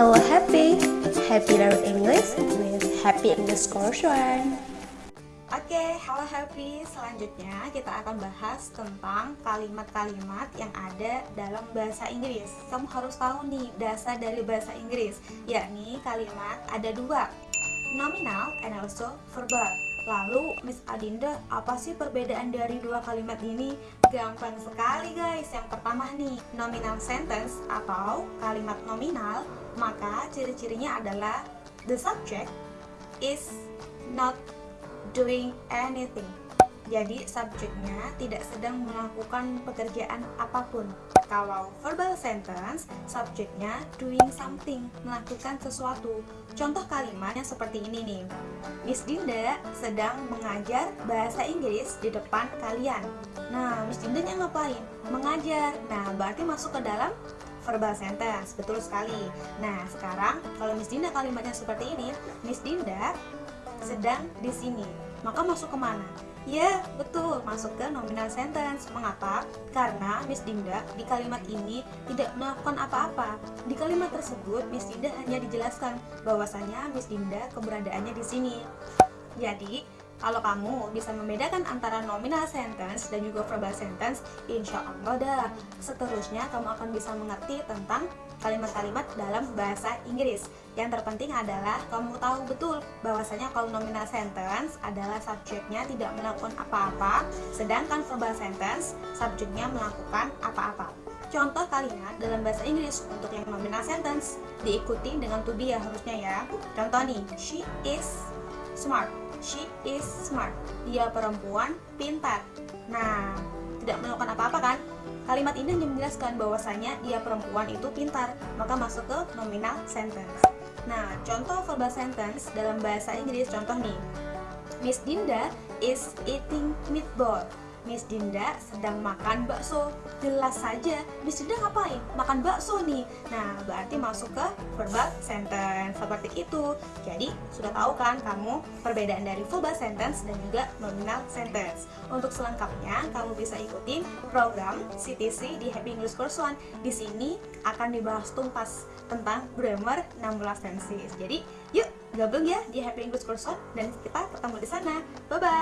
Hello Happy, Happy Learn English with Happy Course One. Oke, halo happy. Selanjutnya kita akan bahas tentang kalimat-kalimat yang ada dalam bahasa Inggris. Kamu harus tahu nih dasar dari bahasa Inggris, yakni kalimat ada dua, nominal and also verbal. Lalu Miss Adinda, apa sih perbedaan dari dua kalimat ini? Gampang sekali guys. Yang pertama nih, nominal sentence atau kalimat nominal, maka ciri-cirinya adalah the subject is not doing anything. Jadi subjeknya tidak sedang melakukan pekerjaan apa pun. Kalau verbal sentence, subjeknya doing something, melakukan sesuatu. Contoh kalimatnya seperti ini nih. Miss Dinda sedang mengajar bahasa Inggris di depan kalian. Nah, Miss Dinda yang ngapain? Mengajar. Nah, berarti masuk ke dalam verbal sentence. Betul sekali. Nah, sekarang kalau Miss Dinda kalimatnya seperti ini, Miss Dinda sedang di sini. Maka masuk ke mana? Ya, betul, masuk ke nominal sentence. Mengapa? Karena Miss Dinda di kalimat ini tidak melakukan apa-apa. Di kalimat tersebut, Miss Dinda hanya dijelaskan bahwasanya Miss Dinda keberadaannya di sini. Jadi, kalau kamu bisa membedakan antara nominal sentence dan juga verbal sentence, insya Allah dah seterusnya kamu akan bisa mengerti tentang kalimat-kalimat dalam bahasa Inggris. Yang terpenting adalah kamu tahu betul bahwasanya kalau nominal sentence adalah subjeknya tidak melakukan apa-apa, sedangkan verbal sentence subjeknya melakukan apa-apa. Contoh kalimat dalam bahasa Inggris untuk yang nominal sentence diikuti dengan to be ya harusnya ya. Contoh nih, she is smart She is smart. Dia perempuan pintar. Nah, tidak melakukan apa-apa kan? Kalimat ini hanya menjelaskan bahwasanya dia perempuan itu pintar, maka masuk ke nominal sentence. Nah, contoh verbal sentence dalam bahasa Inggris contoh nih. Miss Dinda is eating meatball. Miss Dinda sedang makan bakso. Jelas saja, Miss Dinda ngapain? Makan bakso nih. Nah, berarti masuk ke verbal sentence seperti itu. Jadi, sudah tahu kan kamu perbedaan dari verbal sentence dan juga nominal sentence. Untuk selengkapnya, kamu bisa ikuti program CTC di Happy English Course One. Di sini akan dibahas tuntas tentang grammar 16 tenses. Jadi, yuk gabung ya di Happy English Course One dan kita ketemu di sana. Bye bye.